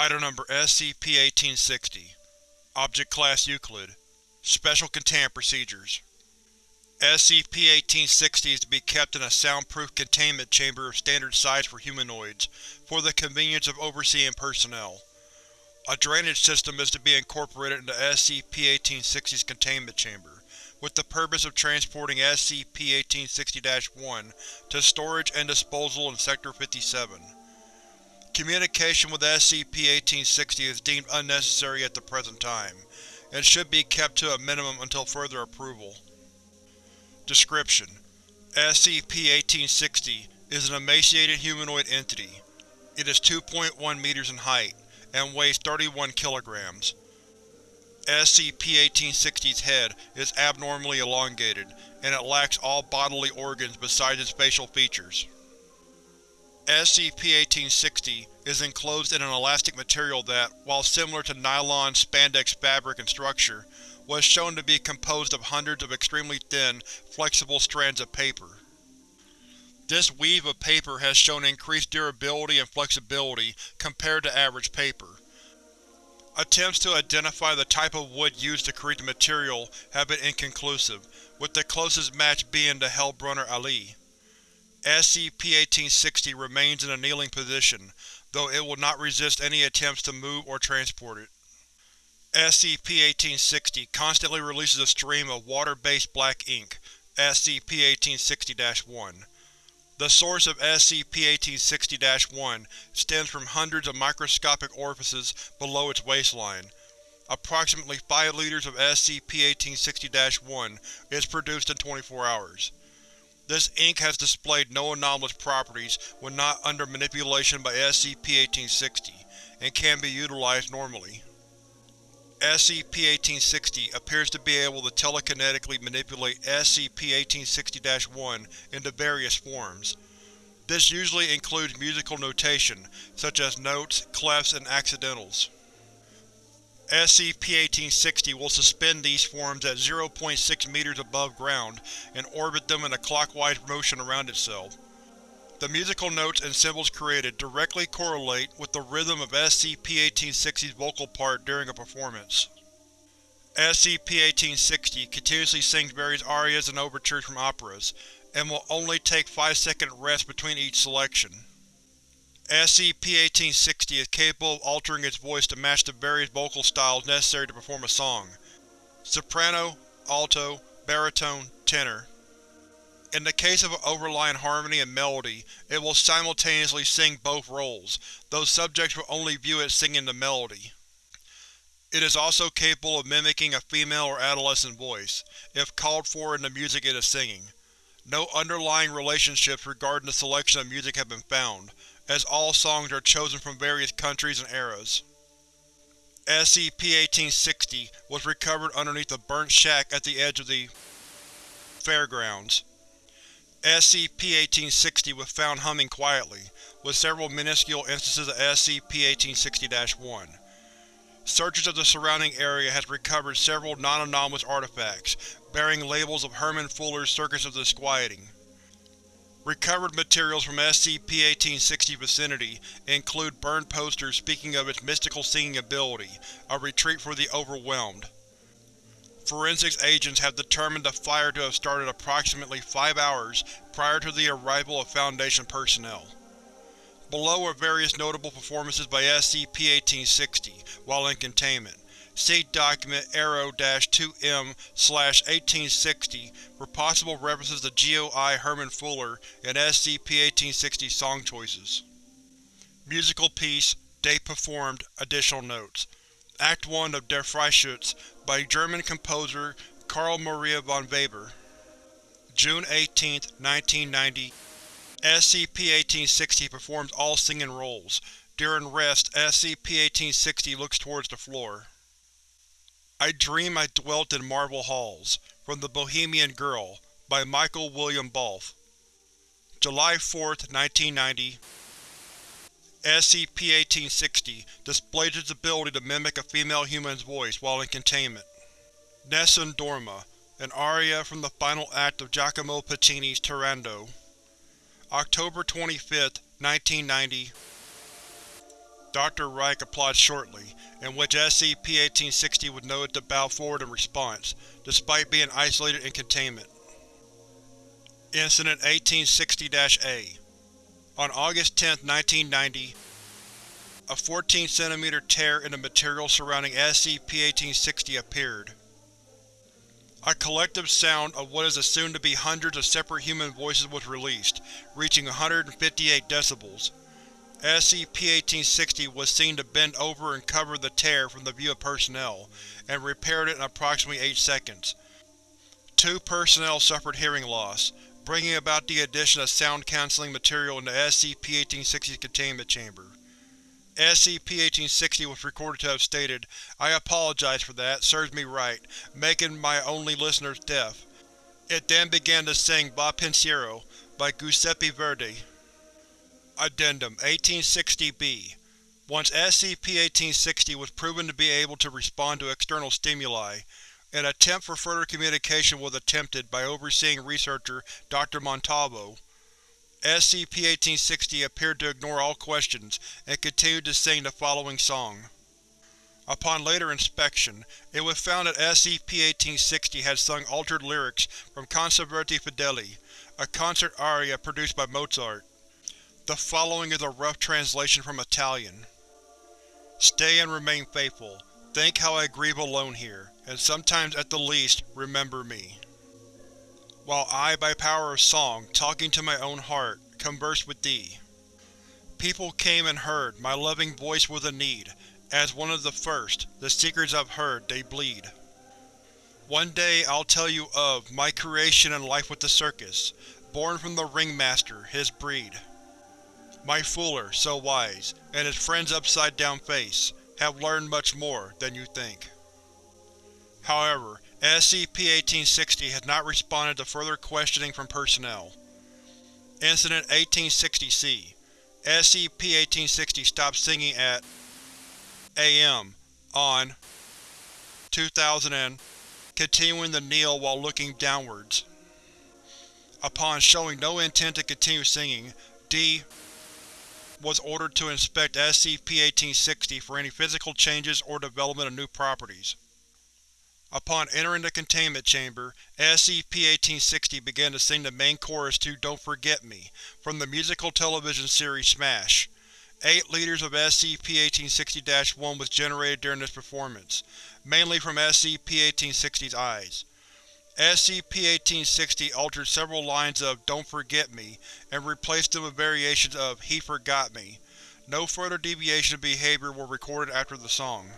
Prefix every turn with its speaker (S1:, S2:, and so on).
S1: Item Number SCP-1860 Object Class Euclid Special Containment Procedures SCP-1860 is to be kept in a soundproof containment chamber of standard size for humanoids, for the convenience of overseeing personnel. A drainage system is to be incorporated into SCP-1860's containment chamber, with the purpose of transporting SCP-1860-1 to storage and disposal in Sector 57. Communication with SCP-1860 is deemed unnecessary at the present time, and should be kept to a minimum until further approval. Description: SCP-1860 is an emaciated humanoid entity. It is 2.1 meters in height, and weighs 31 kilograms. SCP-1860's head is abnormally elongated, and it lacks all bodily organs besides its facial features. SCP-1860 is enclosed in an elastic material that, while similar to nylon spandex fabric and structure, was shown to be composed of hundreds of extremely thin, flexible strands of paper. This weave of paper has shown increased durability and flexibility compared to average paper. Attempts to identify the type of wood used to create the material have been inconclusive, with the closest match being the Hellbrunner Allee. SCP-1860 remains in a kneeling position, though it will not resist any attempts to move or transport it. SCP-1860 constantly releases a stream of water-based black ink, SCP-1860-1. The source of SCP-1860-1 stems from hundreds of microscopic orifices below its waistline. Approximately 5 liters of SCP-1860-1 is produced in 24 hours. This ink has displayed no anomalous properties when not under manipulation by SCP-1860, and can be utilized normally. SCP-1860 appears to be able to telekinetically manipulate SCP-1860-1 into various forms. This usually includes musical notation, such as notes, clefs, and accidentals. SCP-1860 will suspend these forms at 0.6 meters above ground and orbit them in a clockwise motion around itself. The musical notes and symbols created directly correlate with the rhythm of SCP-1860's vocal part during a performance. SCP-1860 continuously sings various arias and overtures from operas, and will only take 5-second rests between each selection. SCP-1860 is capable of altering its voice to match the various vocal styles necessary to perform a song. Soprano, alto, baritone, tenor. In the case of an overlying harmony and melody, it will simultaneously sing both roles, though subjects will only view it singing the melody. It is also capable of mimicking a female or adolescent voice, if called for in the music it is singing. No underlying relationships regarding the selection of music have been found, as all songs are chosen from various countries and eras. SCP-1860 was recovered underneath a burnt shack at the edge of the fairgrounds. SCP-1860 was found humming quietly, with several minuscule instances of SCP-1860-1. Searches of the surrounding area has recovered several non-anomalous artifacts, bearing labels of Herman Fuller's Circus of Disquieting. Recovered materials from SCP-1860 vicinity include burned posters speaking of its mystical singing ability, a retreat for the overwhelmed. Forensics agents have determined the fire to have started approximately five hours prior to the arrival of Foundation personnel. Below are various notable performances by SCP-1860 while in containment. See Document Arrow-2M-1860 for possible references to GEO-I Herman Fuller and SCP-1860 song choices. Musical piece, date performed, additional notes. Act 1 of Der Freischütz by German composer Carl Maria von Weber. June 18, 1990 SCP-1860 performs all singing roles. During rest, SCP-1860 looks towards the floor. I Dream I Dwelt in Marble Halls, from The Bohemian Girl, by Michael William Balfe. July 4, 1990 SCP-1860 displays its ability to mimic a female human's voice while in containment. Nessun Dorma, an aria from the final act of Giacomo Puccini's Turandot. October 25, 1990 Dr. Reich applied shortly, in which SCP-1860 was noted to bow forward in response, despite being isolated in containment. Incident 1860-A On August 10, 1990, a 14 cm tear in the material surrounding SCP-1860 appeared. A collective sound of what is assumed to be hundreds of separate human voices was released, reaching 158 decibels. SCP-1860 was seen to bend over and cover the tear from the view of personnel, and repaired it in approximately 8 seconds. Two personnel suffered hearing loss, bringing about the addition of sound-cancelling material into SCP-1860's containment chamber. SCP-1860 was recorded to have stated, I apologize for that, serves me right, making my only listeners deaf. It then began to sing Va Pensiero by Giuseppe Verdi. Addendum 1860-B Once SCP-1860 was proven to be able to respond to external stimuli, an attempt for further communication was attempted by overseeing researcher Dr. Montalvo. SCP-1860 appeared to ignore all questions and continued to sing the following song. Upon later inspection, it was found that SCP-1860 had sung altered lyrics from Concerti Fedeli, a concert aria produced by Mozart. The following is a rough translation from Italian. Stay and remain faithful. Think how I grieve alone here, and sometimes at the least, remember me while I, by power of song, talking to my own heart, converse with thee. People came and heard, my loving voice was a need, as one of the first, the secrets I've heard, they bleed. One day I'll tell you of my creation and life with the circus, born from the ringmaster, his breed. My fooler, so wise, and his friend's upside-down face, have learned much more than you think. However, SCP-1860 has not responded to further questioning from personnel. Incident 1860-C SCP-1860 stopped singing at AM on 2000 and continuing to kneel while looking downwards. Upon showing no intent to continue singing, D was ordered to inspect SCP-1860 for any physical changes or development of new properties. Upon entering the containment chamber, SCP-1860 began to sing the main chorus to Don't Forget Me, from the musical television series Smash. Eight liters of SCP-1860-1 was generated during this performance, mainly from SCP-1860's eyes. SCP-1860 altered several lines of Don't Forget Me and replaced them with variations of He Forgot Me. No further deviations of behavior were recorded after the song.